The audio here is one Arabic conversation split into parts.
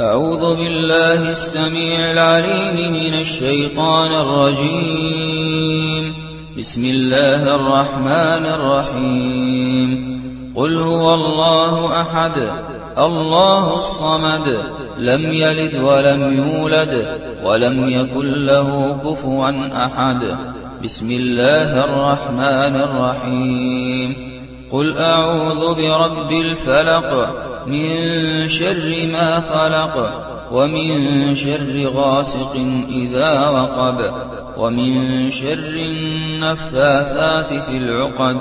أعوذ بالله السميع العليم من الشيطان الرجيم. بسم الله الرحمن الرحيم. قل هو الله أحد الله الصمد لم يلد ولم يولد ولم يكن له كفوا أحد. بسم الله الرحمن الرحيم. قل أعوذ برب الفلق من شر ما خلق ومن شر غاسق إذا وقب ومن شر النفاثات في العقد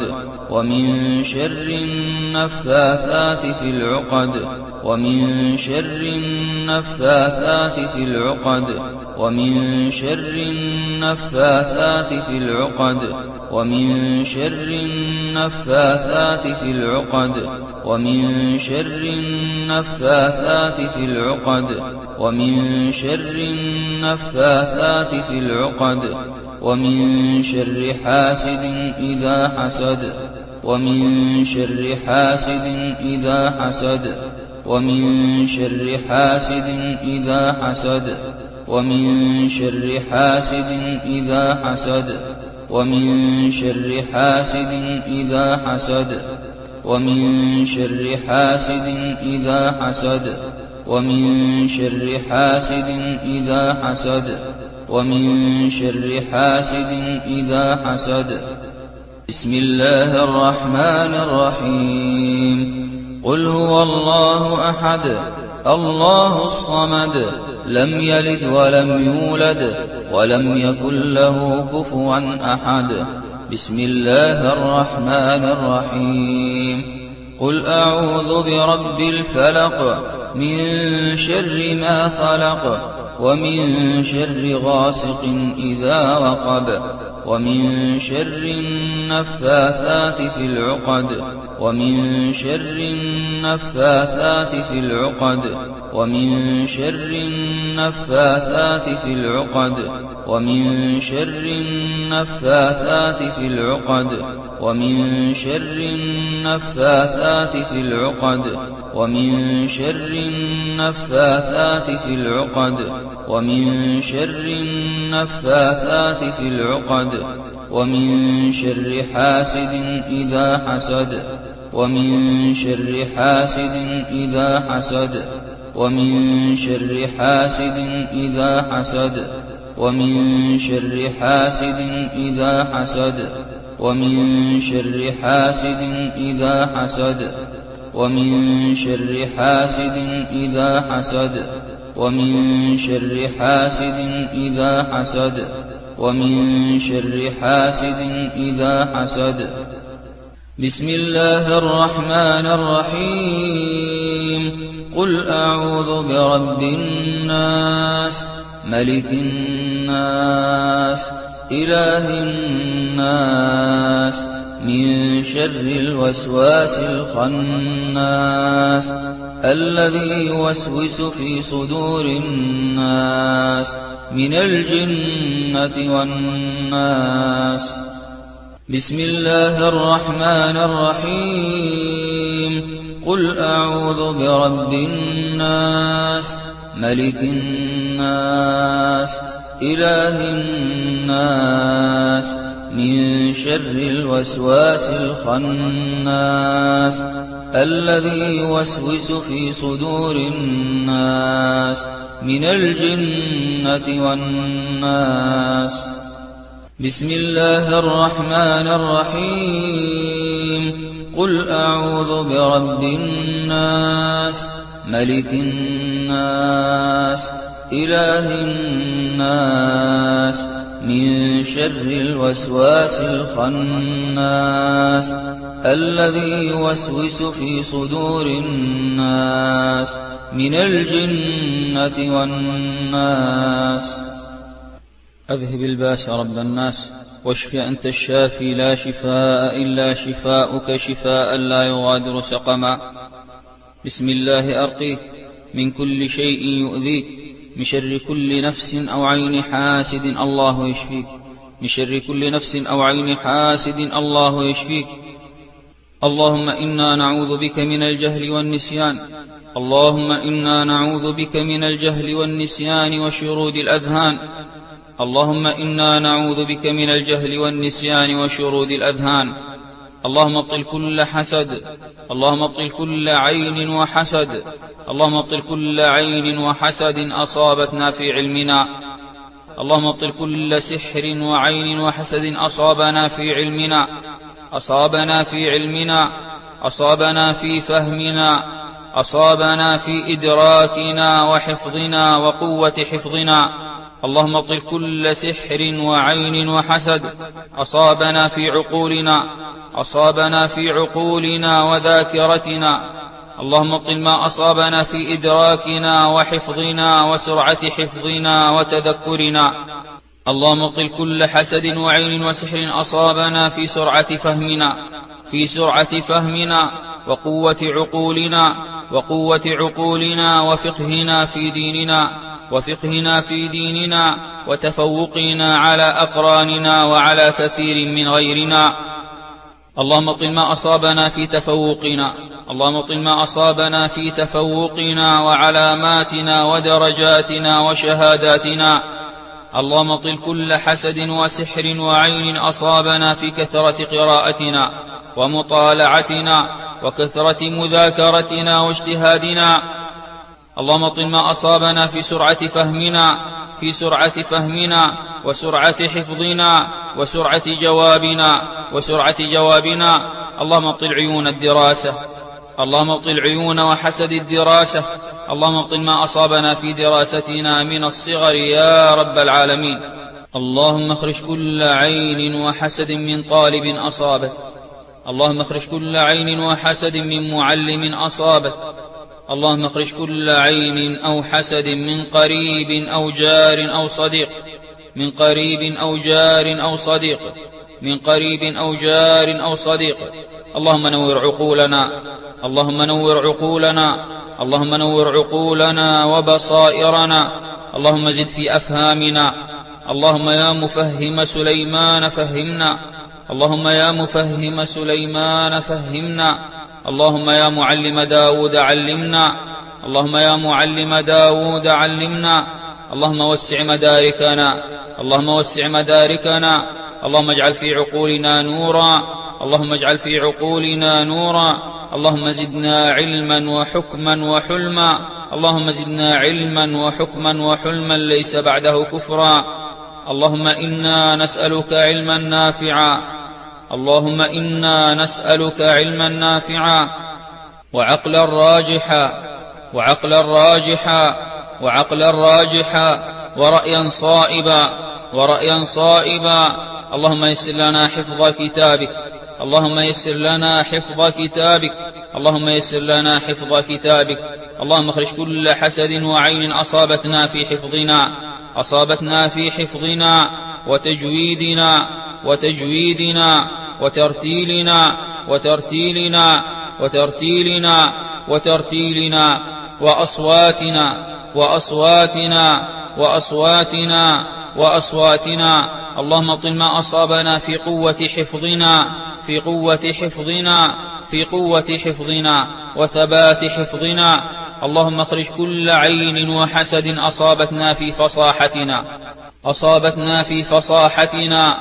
ومن شر النفاثات في العقد ومن شر النفاثات في العقد ومن شر النفاثات في العقد. ومن شر النفاثات في العقد ومن شر النفاثات في العقد ومن شر النفاثات في العقد ومن شر حاسد إذا حسد ومن شر حاسد إذا حسد ومن شر حاسد إذا حسد ومن شر حاسد إذا حسد. ومن شر حاسد إذا حسد. ومن شر حاسد إذا حسد. ومن شر حاسد إذا حسد. ومن شر حاسد إذا حسد. بسم الله الرحمن الرحيم. قل هو الله أحد. الله الصمد لم يلد ولم يولد ولم يكن له كفوا أحد. بسم الله الرحمن الرحيم. قل أعوذ برب الفلق من شر ما خلق ومن شر غاسق إذا وقب. ومن شر النفاثات في العقد ومن شر النفاثات في العقد ومن شر النفاثات في العقد ومن شر النفاثات في العقد ومن شر النفاثات في العقد ومن شر النفاثات في العقد. ومن شر النفاثات في العقد ومن شر حاسد إذا حسد ومن شر حاسد إذا حسد ومن شر حاسد إذا حسد ومن شر حاسد إذا حسد ومن شر حاسد إذا حسد ومن شر حاسد إذا حسد. ومن شر حاسد إذا حسد ومن شر حاسد إذا حسد. بسم الله الرحمن الرحيم. قل أعوذ برب الناس ملك الناس إله الناس من شر الوسواس الخناس. الذي يوسوس في صدور الناس من الجنة والناس. بسم الله الرحمن الرحيم. قل أعوذ برب الناس ملك الناس إله الناس من شر الوسواس الخناس. الذي يوسوس في صدور الناس من الجنة والناس. بسم الله الرحمن الرحيم. قل أعوذ برب الناس ملك الناس إله الناس من شر الوسواس الخناس. الذي يوسوس في صدور الناس من الجنة والناس. أذهب الباس رب الناس واشف أنت الشافي لا شفاء إلا شفاؤك شفاء لا يغادر سقما. بسم الله أرقيك من كل شيء يؤذيك من شر كل نفس أو عين حاسد الله يشفيك. من شر كل نفس أو عين حاسد الله يشفيك. اللهم إنا نعوذ بك من الجهل والنسيان. اللهم إنا نعوذ بك من الجهل والنسيان وشرود الأذهان. اللهم إنا نعوذ بك من الجهل والنسيان وشرود الأذهان. اللهم ابطل كل حسد. اللهم ابطل كل عين وحسد. اللهم ابطل كل عين وحسد أصابتنا في علمنا. اللهم ابطل كل سحر وعين وحسد أصابنا في علمنا. أصابنا في علمنا أصابنا في فهمنا أصابنا في إدراكنا وحفظنا وقوة حفظنا. اللهم ابطل كل سحر وعين وحسد. أصابنا في عقولنا أصابنا في عقولنا وذاكرتنا. اللهم ابطل ما أصابنا في إدراكنا وحفظنا وسرعة حفظنا وتذكرنا. اللهم ابطل كل حسد وعين وسحر أصابنا في سرعة فهمنا في سرعة فهمنا وقوة عقولنا وقوة عقولنا وفقهنا في ديننا وفقهنا في ديننا وتفوقنا على أقراننا وعلى كثير من غيرنا. اللهم اطل ما أصابنا في تفوقنا اللهم اطل ما أصابنا في تفوقنا وعلاماتنا ودرجاتنا وشهاداتنا. اللهم اطل كل حسد وسحر وعين أصابنا في كثرة قراءتنا ومطالعتنا وكثرة مذاكرتنا واجتهادنا. اللهم طل ما أصابنا في سرعة فهمنا في سرعة فهمنا وسرعة حفظنا وسرعة جوابنا وسرعة جوابنا. اللهم طل عيون الدراسة اللهم طل عيون وحسد الدراسة اللهم طل ما أصابنا في دراستنا من الصغر يا رب العالمين. اللهم اخرج كل عين وحسد من طالب أصابت. اللهم اخرج كل عين وحسد من معلم أصابت. اللهم اخرج كل عين أو حسد من قريب أو جار أو صديق. من قريب أو جار أو صديق. من قريب أو جار أو صديق. اللهم نور عقولنا اللهم نور عقولنا اللهم نور عقولنا وبصائرنا اللهم زد في أفهامنا اللهم يا مفهم سليمان فهمنا اللهم يا مفهم سليمان فهمنا اللهم يا معلم داود علمنا اللهم يا معلم داود علمنا اللهم وسع مداركنا اللهم وسع مداركنا اللهم اجعل في عقولنا نورا اللهم اجعل في عقولنا نورا. اللهم زدنا علما وحكما وحلما. اللهم زدنا علما وحكما وحلما ليس بعده كفرا. اللهم إنا نسألك علما نافعا. اللهم إنا نسألك علما نافعا. وعقلا راجحا. وعقلا راجحا. وعقلا راجحا. ورأيا صائبا. ورأيا صائبا. اللهم يسر لنا حفظ كتابك. اللهم يسر لنا حفظ كتابك. اللهم يسر لنا حفظ كتابك. اللهم اخرج كل حسد وعين أصابتنا في حفظنا. أصابتنا في حفظنا وتجويدنا وتجويدنا وترتيلنا وترتيلنا وترتيلنا وترتيلنا وأصواتنا وأصواتنا وأصواتنا وأصواتنا. اللهم طل ما أصابنا في قوة حفظنا. في قوة حفظنا في قوة حفظنا وثبات حفظنا. اللهم اخرج كل عين وحسد أصابتنا في فصاحتنا. أصابتنا في فصاحتنا.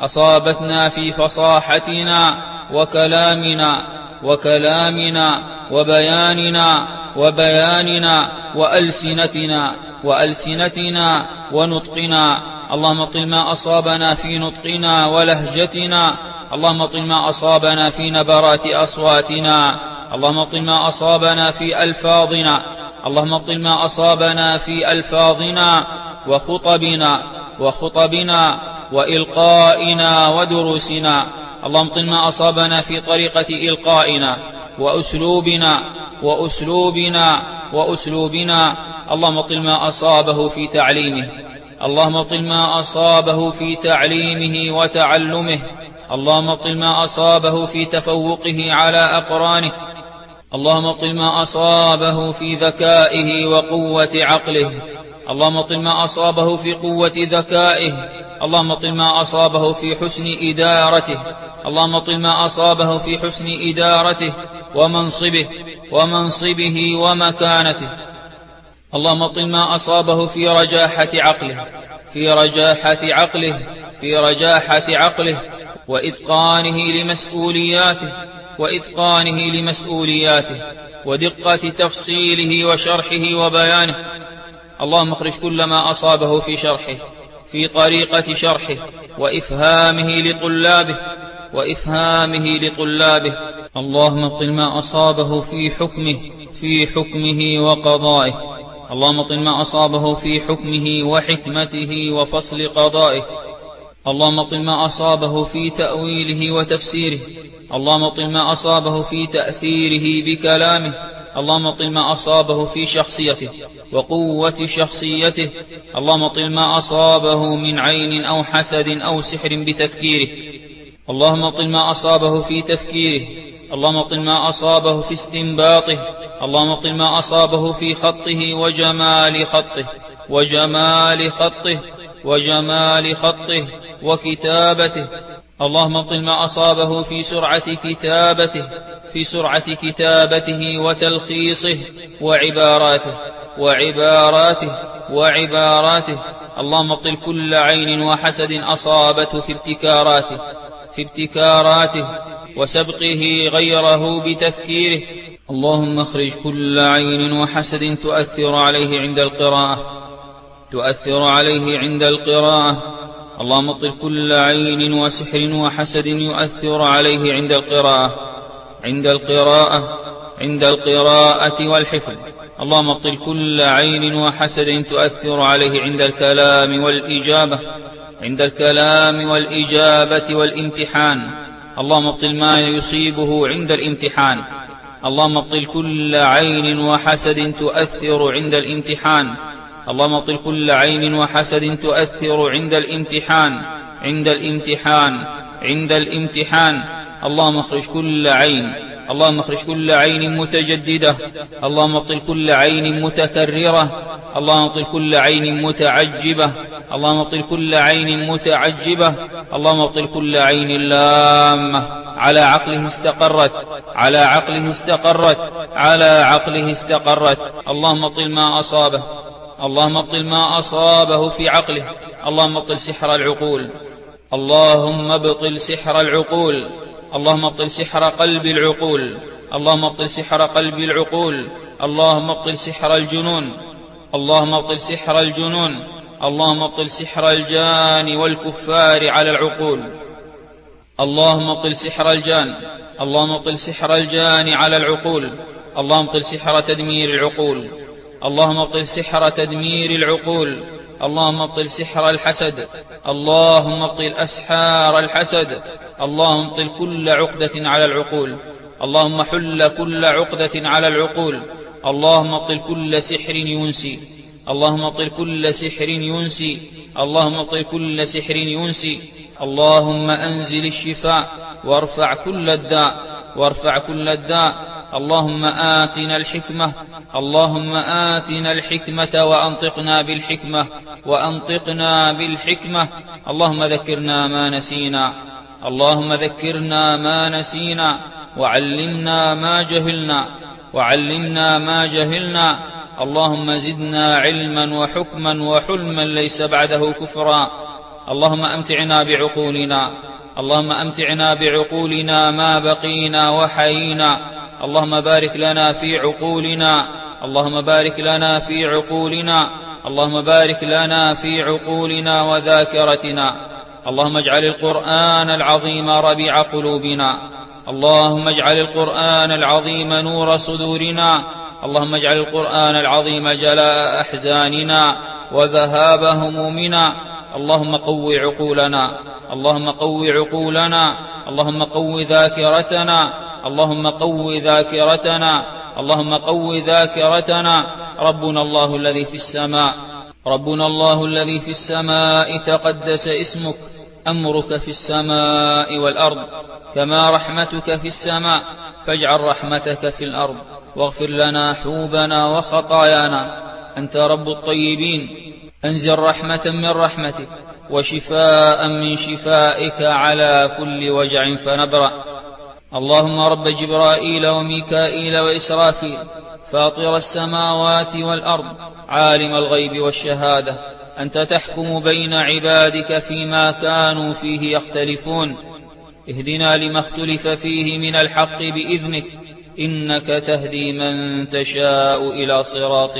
أصابتنا في فصاحتنا. وكلامنا وكلامنا وبياننا وبياننا وألسنتنا وألسنتنا ونطقنا. اللهم طل ما أصابنا في نطقنا ولهجتنا. اللهم طل ما أصابنا في نبرات أصواتنا. اللهم طل ما أصابنا في ألفاظنا. اللهم طل ما أصابنا في ألفاظنا وخطبنا وخطبنا وإلقائنا ودروسنا. اللهم طل ما أصابنا في طريقة إلقائنا وأسلوبنا وأسلوبنا وأسلوبنا. اللهم طل ما أصابه في تعليمه. اللهم طل ما أصابه في تعليمه وتعلمه. اللهم طل ما أصابه في تفوقه على أقرانه. اللهم طل ما أصابه في ذكائه وقوة عقله. اللهم طل ما أصابه في قوة ذكائه. اللهم طل ما أصابه في حسن إدارته. اللهم طل ما أصابه في حسن إدارته ومنصبه ومنصبه ومكانته. اللهم طل ما أصابه في رجاحة عقله. في رجاحة عقله. في رجاحة عقله. وإتقانه لمسؤولياته وإتقانه لمسؤولياته ودقة تفصيله وشرحه وبيانه. اللهم اخرج كل ما أصابه في شرحه في طريقة شرحه وإفهامه لطلابه وإفهامه لطلابه. اللهم ابطل ما أصابه في حكمه في حكمه وقضائه. اللهم طل ما أصابه في حكمه وحكمته وفصل قضائه. اللهم طل ما أصابه في تأويله وتفسيره. اللهم طل ما أصابه في تأثيره بكلامه. اللهم طل ما أصابه في شخصيته وقوة شخصيته. اللهم طل ما أصابه من عين أو حسد أو سحر بتفكيره. اللهم طل ما أصابه في تفكيره. اللهم طل ما أصابه في استنباطه. اللهم طل ما أصابه في خطه وجمال خطه. وجمال خطه. وجمال خطه. وكتابته. اللهم طل ما أصابه في سرعة كتابته في سرعة كتابته وتلخيصه وعباراته وعباراته وعباراته. اللهم طل كل عين وحسد أصابته في ابتكاراته في ابتكاراته وسبقه غيره بتفكيره. اللهم اخرج كل عين وحسد تؤثر عليه عند القراءة تؤثر عليه عند القراءة. اللهم اطل كل عين وسحر وحسد يؤثر عليه عند القراءة عند القراءة عند القراءة والحفظ. اللهم اطل كل عين وحسد تؤثر عليه عند الكلام والإجابة عند الكلام والإجابة والامتحان. اللهم ابطل ما يصيبه عند الامتحان. اللهم ابطل كل عين وحسد تؤثر عند الامتحان. اللهم ابطل كل عين وحسد تؤثر عند الامتحان عند الامتحان عند الامتحان. اللهم اخرج كل عين اللهم اخرج كل عين متجددة. اللهم ابطل كل عين متكررة. اللهم ابطل كل عين متعجبة. اللهم ابطل كل عين متعجبة. اللهم ابطل كل عين لامة. على عقله استقرت على عقله استقرت على عقله استقرت. اللهم ابطل ما أصابه. اللهم ابطل ما أصابه في عقله اللهم ابطل سحر العقول اللهم ابطل سحر العقول اللهم ابطل سحر قلب العقول اللهم ابطل سحر قلب العقول اللهم ابطل سحر الجنون اللهم ابطل سحر الجنون اللهم ابطل سحر الجان والكفار على العقول اللهم ابطل سحر الجان اللهم ابطل سحر الجان على العقول اللهم ابطل سحر تدمير العقول اللهم أبطل سحر تدمير العقول. اللهم أبطل سحر الحسد. اللهم أبطل أسحار الحسد. اللهم أبطل كل عقدة على العقول. اللهم حل كل عقدة على العقول. اللهم أبطل كل سحر ينسي. اللهم أبطل كل سحر ينسي. اللهم أبطل كل سحر ينسي. اللهم أنزل الشفاء وارفع كل الداء. وارفع كل الداء. اللهم آتنا الحكمة اللهم آتنا الحكمة وأنطقنا بالحكمة وأنطقنا بالحكمة. اللهم ذكرنا ما نسينا اللهم ذكرنا ما نسينا وعلمنا ما جهلنا وعلمنا ما جهلنا. اللهم زدنا علما وحكما وحلما ليس بعده كفرا. اللهم أمتعنا بعقولنا اللهم أمتعنا بعقولنا ما بقينا وحيينا. اللهم بارك لنا في عقولنا. اللهم بارك لنا في عقولنا. اللهم بارك لنا في عقولنا وذاكرتنا. اللهم اجعل القرآن العظيم ربيع قلوبنا. اللهم اجعل القرآن العظيم نور صدورنا. اللهم اجعل القرآن العظيم جلاء أحزاننا وذهاب همومنا. اللهم قو عقولنا. اللهم قو عقولنا. اللهم قو ذاكرتنا. اللهم قو ذاكرتنا اللهم قو ذاكرتنا. ربنا الله الذي في السماء ربنا الله الذي في السماء تقدس اسمك. أمرك في السماء والأرض كما رحمتك في السماء. فاجعل رحمتك في الأرض واغفر لنا حوبنا وخطايانا. أنت رب الطيبين. أنزل رحمة من رحمتك وشفاء من شفائك على كل وجع فنبرأ. اللهم رب جبرائيل وميكائيل وإسرافيل فاطر السماوات والأرض عالم الغيب والشهادة أنت تحكم بين عبادك فيما كانوا فيه يختلفون. اهدنا لما اختلف فيه من الحق بإذنك إنك تهدي من تشاء إلى صراط